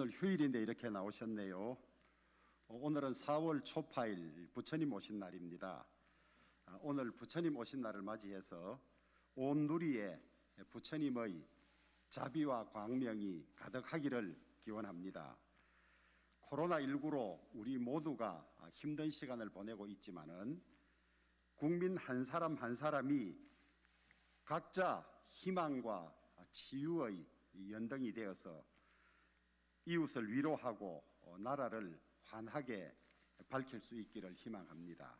오늘 휴일인데 이렇게 나오셨네요. 어, 오늘은 4월 초파일 부처님 오신 날입니다. 아, 오늘 부처님 오신 날을 맞이해서 온 누리에 부처님의 자비와 광명이 가득하기를 기원합니다. 코로나19로 우리 모두가 힘든 시간을 보내고 있지만은 국민 한 사람 한 사람이 각자 희망과 치유의 연등이 되어서 이웃을 위로하고 어, 나라를 환하게 밝힐 수 있기를 희망합니다.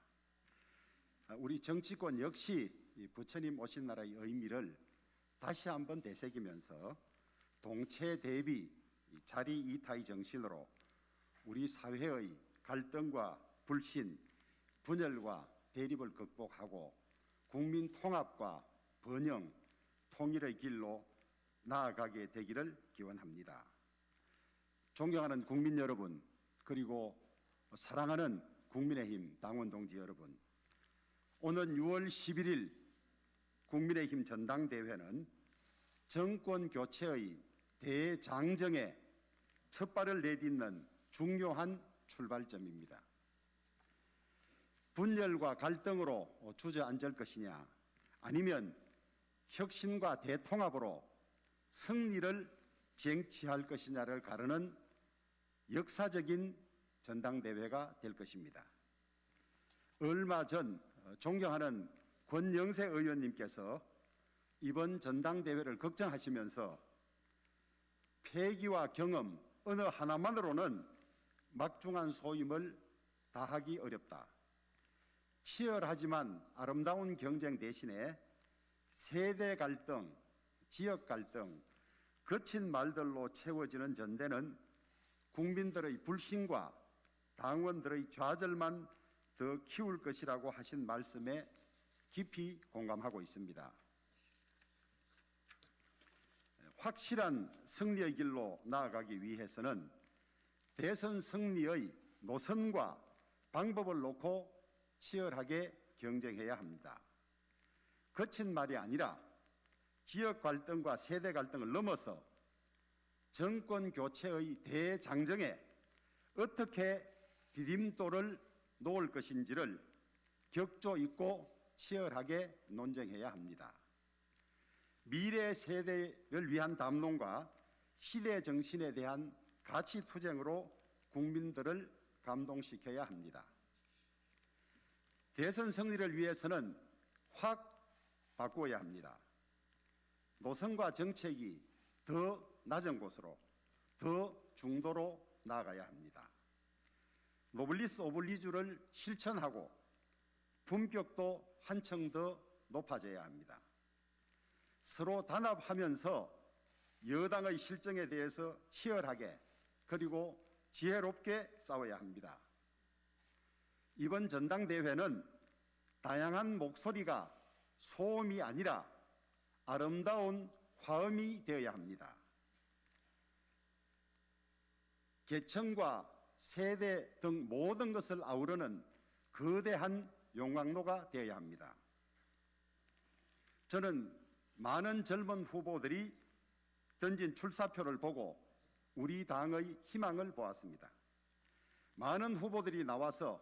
아, 우리 정치권 역시 부처님 오신 나라의 의미를 다시 한번 되새기면서 동체 대비 자리 이타의 정신으로 우리 사회의 갈등과 불신, 분열과 대립을 극복하고 국민 통합과 번영, 통일의 길로 나아가게 되기를 기원합니다. 존경하는 국민 여러분, 그리고 사랑하는 국민의힘 당원 동지 여러분, 오는 6월 11일 국민의힘 전당대회는 정권 교체의 대장정에 첫 발을 내딛는 중요한 출발점입니다. 분열과 갈등으로 주저앉을 것이냐 아니면 혁신과 대통합으로 승리를 쟁취할 것이냐를 가르는 역사적인 전당대회가 될 것입니다. 얼마 전 존경하는 권영세 의원님께서 이번 전당대회를 걱정하시면서 폐기와 경험 어느 하나만으로는 막중한 소임을 다하기 어렵다. 치열하지만 아름다운 경쟁 대신에 세대 갈등, 지역 갈등, 거친 말들로 채워지는 전대는 국민들의 불신과 당원들의 좌절만 더 키울 것이라고 하신 말씀에 깊이 공감하고 있습니다. 확실한 승리의 길로 나아가기 위해서는 대선 승리의 노선과 방법을 놓고 치열하게 경쟁해야 합니다. 거친 말이 아니라 지역 갈등과 세대 갈등을 넘어서 정권 교체의 대장정에 어떻게 디딤돌을 놓을 것인지를 격조 있고 치열하게 논쟁해야 합니다. 미래 세대를 위한 담론과 시대 정신에 대한 가치 투쟁으로 국민들을 감동시켜야 합니다. 대선 승리를 위해서는 확 바꾸어야 합니다. 노선과 정책이 더 낮은 곳으로 더 중도로 나아가야 합니다. 노블리스 오블리주를 실천하고 품격도 한층 더 높아져야 합니다. 서로 단합하면서 여당의 실정에 대해서 치열하게 그리고 지혜롭게 싸워야 합니다. 이번 전당대회는 다양한 목소리가 소음이 아니라 아름다운 화음이 되어야 합니다. 계층과 세대 등 모든 것을 아우르는 거대한 용광로가 되어야 합니다. 저는 많은 젊은 후보들이 던진 출사표를 보고 우리 당의 희망을 보았습니다. 많은 후보들이 나와서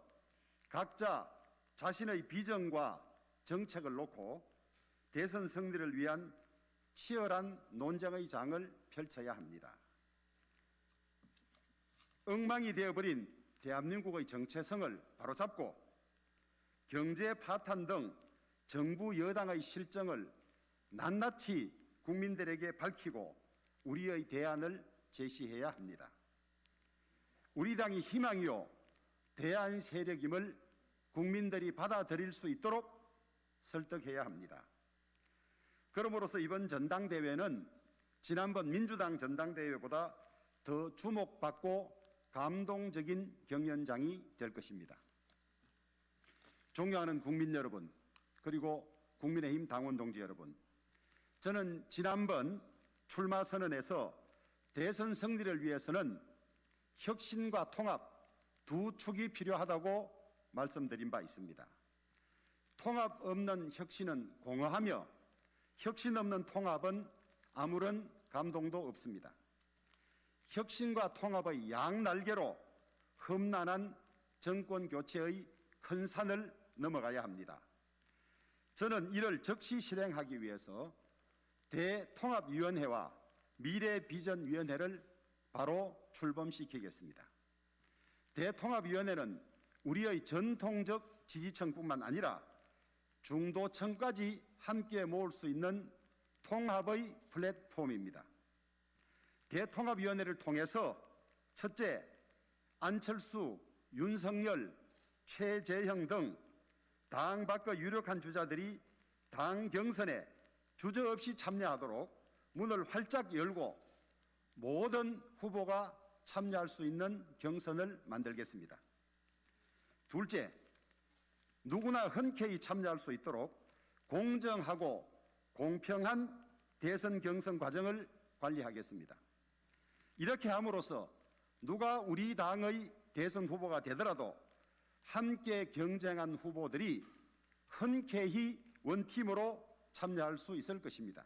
각자 자신의 비전과 정책을 놓고 대선 승리를 위한 치열한 논쟁의 장을 펼쳐야 합니다. 엉망이 되어버린 대한민국의 정체성을 바로잡고 경제 파탄 등 정부 여당의 실정을 낱낱이 국민들에게 밝히고 우리의 대안을 제시해야 합니다. 우리 당이 희망이요 대안 세력임을 국민들이 받아들일 수 있도록 설득해야 합니다. 그러므로서 이번 전당대회는 지난번 민주당 전당대회보다 더 주목받고 감동적인 경연장이 될 것입니다. 존경하는 국민 여러분, 그리고 국민의힘 당원 동지 여러분, 저는 지난번 출마 선언에서 대선 승리를 위해서는 혁신과 통합 두 축이 필요하다고 말씀드린 바 있습니다. 통합 없는 혁신은 공허하며 혁신 없는 통합은 아무런 감동도 없습니다. 혁신과 통합의 양날개로 험난한 정권 교체의 큰 산을 넘어가야 합니다. 저는 이를 즉시 실행하기 위해서 대통합위원회와 미래비전위원회를 바로 출범시키겠습니다. 대통합위원회는 우리의 전통적 지지층뿐만 아니라 중도층까지 함께 모을 수 있는 통합의 플랫폼입니다. 대통합위원회를 통해서 첫째, 안철수, 윤석열, 최재형 등 당 밖의 유력한 주자들이 당 경선에 주저없이 참여하도록 문을 활짝 열고 모든 후보가 참여할 수 있는 경선을 만들겠습니다. 둘째, 누구나 흔쾌히 참여할 수 있도록 공정하고 공평한 대선 경선 과정을 관리하겠습니다. 이렇게 함으로써 누가 우리 당의 대선 후보가 되더라도 함께 경쟁한 후보들이 흔쾌히 원팀으로 참여할 수 있을 것입니다.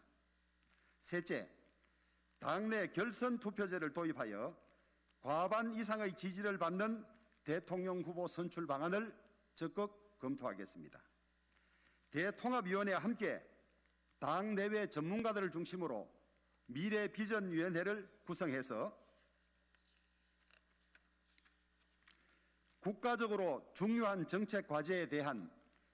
셋째, 당내 결선 투표제를 도입하여 과반 이상의 지지를 받는 대통령 후보 선출 방안을 적극 검토하겠습니다. 대통합위원회와 함께 당 내외 전문가들을 중심으로 미래 비전위원회를 구성해서 국가적으로 중요한 정책 과제에 대한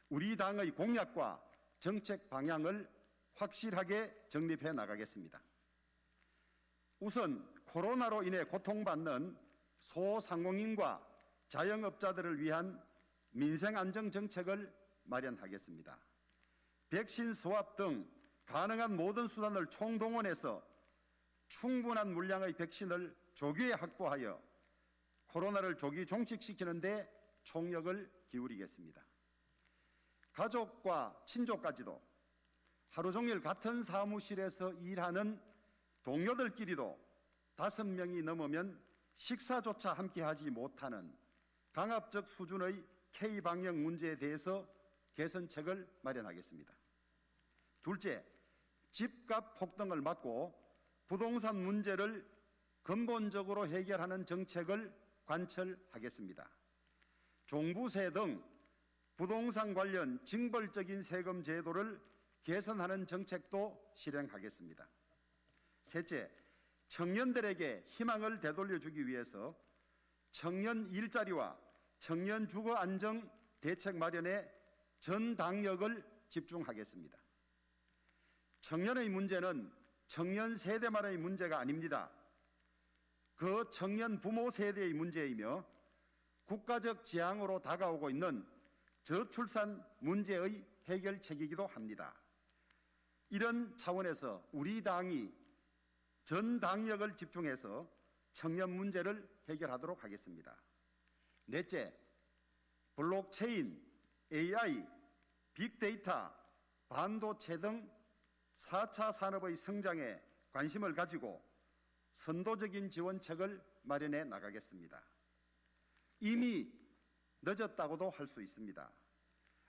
우리 당의 공약과 정책 방향을 확실하게 정립해 나가겠습니다. 우선 코로나로 인해 고통받는 소상공인과 자영업자들을 위한 민생 안정 정책을 마련하겠습니다. 백신 소합 등 가능한 모든 수단을 총동원해서 충분한 물량의 백신을 조기에 확보하여 코로나를 조기 종식시키는 데 총력을 기울이겠습니다. 가족과 친족까지도 하루 종일 같은 사무실에서 일하는 동료들끼리도 다섯 명이 넘으면 식사조차 함께 하지 못하는 강압적 수준의 K-방역 문제에 대해서 개선책을 마련하겠습니다. 둘째, 집값 폭등을 막고 부동산 문제를 근본적으로 해결하는 정책을 관철하겠습니다. 종부세 등 부동산 관련 징벌적인 세금 제도를 개선하는 정책도 실행하겠습니다. 셋째, 청년들에게 희망을 되돌려주기 위해서 청년 일자리와 청년 주거 안정 대책 마련에 전 당력을 집중하겠습니다. 청년의 문제는 청년 세대만의 문제가 아닙니다. 그 청년 부모 세대의 문제이며 국가적 지향으로 다가오고 있는 저출산 문제의 해결책이기도 합니다. 이런 차원에서 우리 당이 전 당력을 집중해서 청년 문제를 해결하도록 하겠습니다. 넷째, 블록체인, AI, 빅데이터, 반도체 등 4차 산업의 성장에 관심을 가지고 선도적인 지원책을 마련해 나가겠습니다. 이미 늦었다고도 할 수 있습니다.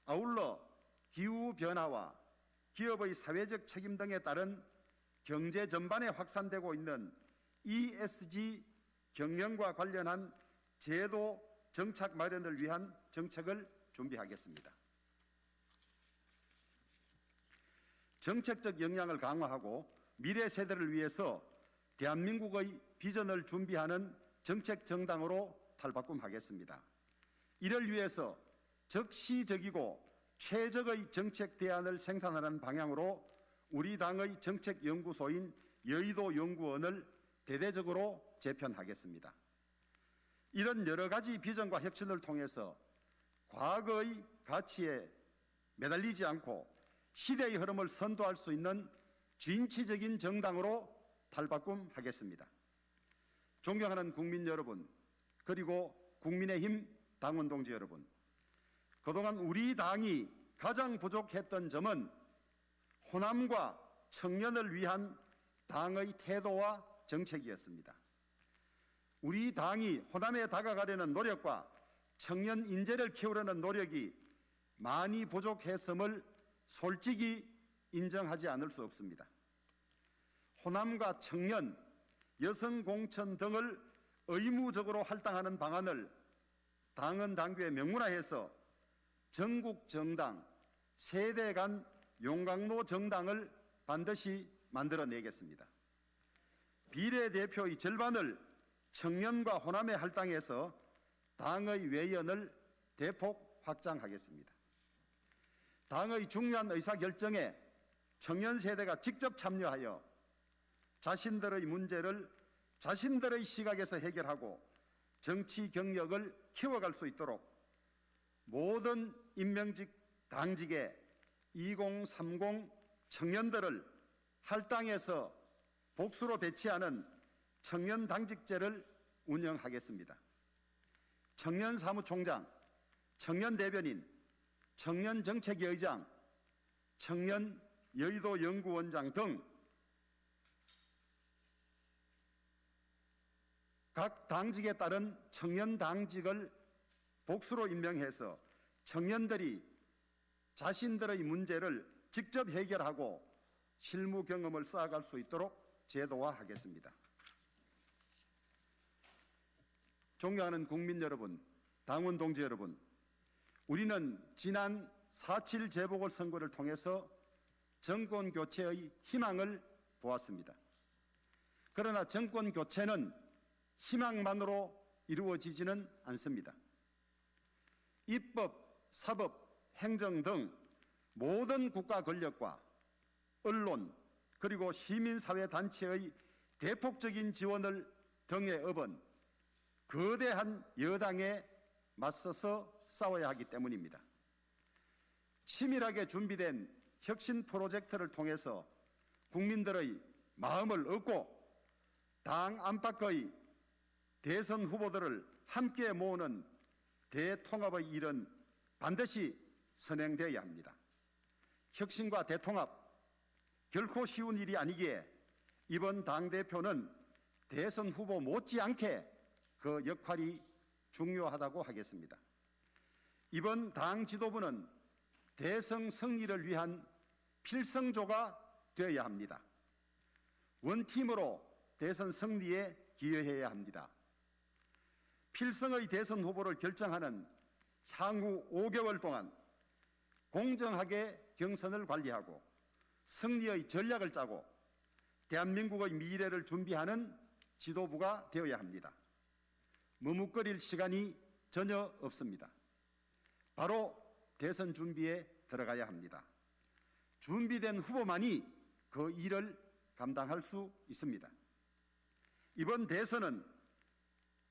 아울러 기후변화와 기업의 사회적 책임 등에 따른 경제 전반에 확산되고 있는 ESG 경영과 관련한 제도 정착 마련을 위한 정책을 준비하겠습니다. 정책적 역량을 강화하고 미래 세대를 위해서 대한민국의 비전을 준비하는 정책 정당으로 탈바꿈하겠습니다. 이를 위해서 적시적이고 최적의 정책 대안을 생산하는 방향으로 우리 당의 정책연구소인 여의도 연구원을 대대적으로 재편하겠습니다. 이런 여러 가지 비전과 혁신을 통해서 과거의 가치에 매달리지 않고 시대의 흐름을 선도할 수 있는 진취적인 정당으로 탈바꿈하겠습니다. 존경하는 국민 여러분, 그리고 국민의힘 당원 동지 여러분, 그동안 우리 당이 가장 부족했던 점은 호남과 청년을 위한 당의 태도와 정책이었습니다. 우리 당이 호남에 다가가려는 노력과 청년 인재를 키우려는 노력이 많이 부족했음을 솔직히 인정하지 않을 수 없습니다. 호남과 청년, 여성 공천 등을 의무적으로 할당하는 방안을 당헌 당규에 명문화해서 전국 정당 세대 간 용광로 정당을 반드시 만들어내겠습니다. 비례대표의 절반을 청년과 호남에 할당해서 당의 외연을 대폭 확장하겠습니다. 당의 중요한 의사결정에 청년 세대가 직접 참여하여 자신들의 문제를 자신들의 시각에서 해결하고 정치 경력을 키워갈 수 있도록 모든 임명직 당직에 2030 청년들을 할당해서 복수로 배치하는 청년 당직제를 운영하겠습니다. 청년 사무총장, 청년 대변인, 청년 정책위 의장, 청년 여의도 연구원장 등 각 당직에 따른 청년 당직을 복수로 임명해서 청년들이 자신들의 문제를 직접 해결하고 실무 경험을 쌓아갈 수 있도록 제도화하겠습니다. 존경하는 국민 여러분, 당원 동지 여러분, 우리는 지난 4.7 재보궐선거를 통해서 정권 교체의 희망을 보았습니다. 그러나 정권 교체는 희망만으로 이루어지지는 않습니다. 입법, 사법, 행정 등 모든 국가 권력과 언론 그리고 시민사회 단체의 대폭적인 지원을 등에 업은 거대한 여당에 맞서서 싸워야 하기 때문입니다. 치밀하게 준비된 혁신 프로젝트를 통해서 국민들의 마음을 얻고 당 안팎의 대선 후보들을 함께 모으는 대통합의 일은 반드시 선행되어야 합니다. 혁신과 대통합 결코 쉬운 일이 아니기에 이번 당대표는 대선 후보 못지않게 그 역할이 중요하다고 하겠습니다. 이번 당 지도부는 대선 승리를 위한 필성조가 되어야 합니다. 원팀으로 대선 승리에 기여해야 합니다. 필성의 대선 후보를 결정하는 향후 5개월 동안 공정하게 경선을 관리하고 승리의 전략을 짜고 대한민국의 미래를 준비하는 지도부가 되어야 합니다. 머뭇거릴 시간이 전혀 없습니다. 바로 대선 준비에 들어가야 합니다. 준비된 후보만이 그 일을 감당할 수 있습니다. 이번 대선은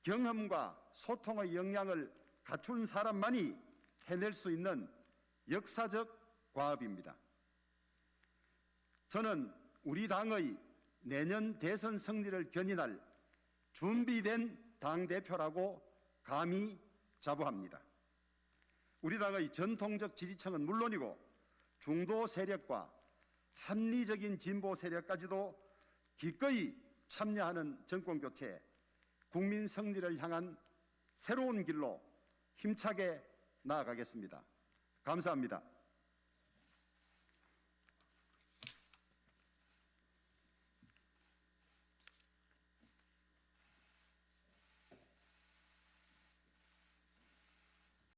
경험과 소통의 역량을 갖춘 사람만이 해낼 수 있는 역사적 과업입니다. 저는 우리 당의 내년 대선 승리를 견인할 준비된 당대표라고 감히 자부합니다. 우리 당의 전통적 지지층은 물론이고 중도 세력과 합리적인 진보 세력까지도 기꺼이 참여하는 정권 교체, 국민 승리를 향한 새로운 길로 힘차게 나아가겠습니다. 감사합니다.